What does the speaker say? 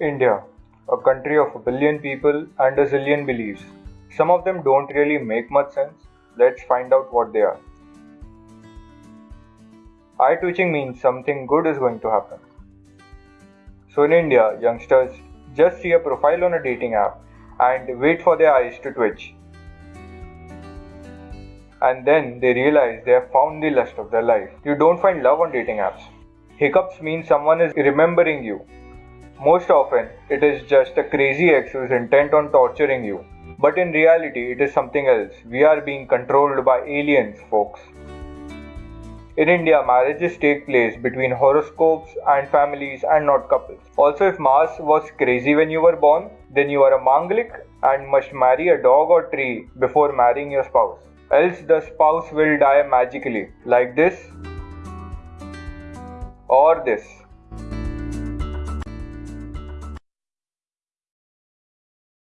India, a country of a billion people and a zillion beliefs. Some of them don't really make much sense. Let's find out what they are. Eye twitching means something good is going to happen. So in India, youngsters just see a profile on a dating app and wait for their eyes to twitch. And then they realize they have found the lust of their life. You don't find love on dating apps. Hiccups mean someone is remembering you. Most often, it is just a crazy ex who is intent on torturing you. But in reality, it is something else. We are being controlled by aliens, folks. In India, marriages take place between horoscopes and families and not couples. Also, if Mars was crazy when you were born, then you are a Manglik and must marry a dog or tree before marrying your spouse. Else, the spouse will die magically, like this or this.